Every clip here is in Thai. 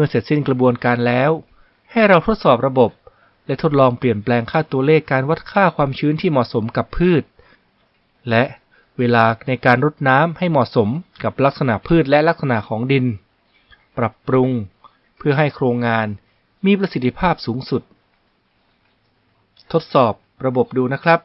มื่อเสร็จสิ้นกระบวนการแล้ว ให้เราทดสอบระบบ และทดลองเปลี่ยนแปลงค่าตัวเลขการวัดค่าความชื้นที่เหมาะสมกับพืช และเวลาในการรดน้ำให้เหมาะสมกับลักษณะพืชและลักษณะของดิน ปรับปรุง เพื่อให้โครงงานมีประสิทธิภาพสูงสุด ทดสอบระบบดูนะครับ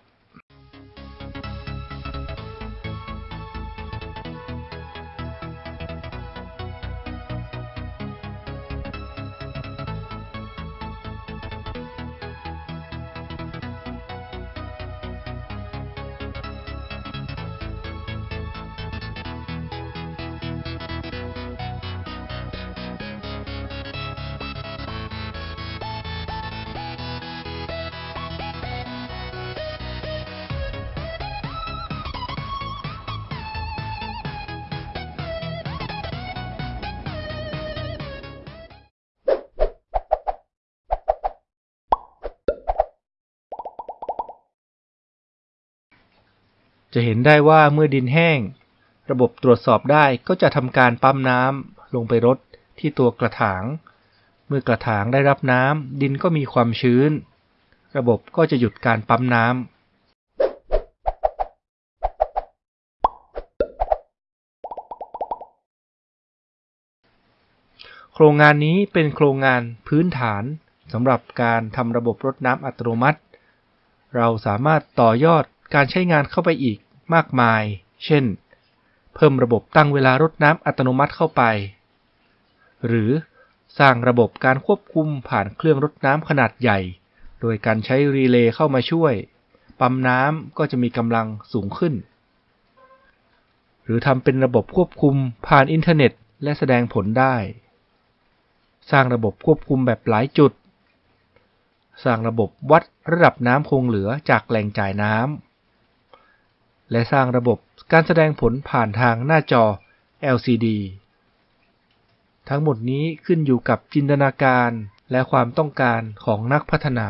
จะเห็นได้ว่าเมื่อดินแห้ง ระบบตรวจสอบได้ก็จะทำการปั๊มน้ำลงไปรดที่ตัวกระถาง เมื่อกระถางได้รับน้ำดินก็มีความชื้น ระบบก็จะหยุดการปั๊มน้ำโครงงานนี้เป็นโครงงานพื้นฐานสำหรับการทำระบบรดน้ำอัตโนมัติ เราสามารถต่อยอด การใช้งานเข้าไปอีกมากมาย เช่น เพิ่มระบบตั้งเวลารดน้ำอัตโนมัติเข้าไป หรือสร้างระบบการควบคุมผ่านเครื่องรดน้ำขนาดใหญ่ โดยการใช้รีเลย์เข้ามาช่วย ปั๊มน้ำก็จะมีกำลังสูงขึ้น หรือทำเป็นระบบควบคุมผ่านอินเทอร์เน็ต และแสดงผลได้ สร้างระบบควบคุมแบบหลายจุด สร้างระบบวัดระดับน้ำคงเหลือจากแหล่งจ่ายน้ำ และสร้างระบบการแสดงผลผ่านทางหน้าจอ LCD ทั้งหมดนี้ขึ้นอยู่กับจินตนาการและความต้องการของนักพัฒนา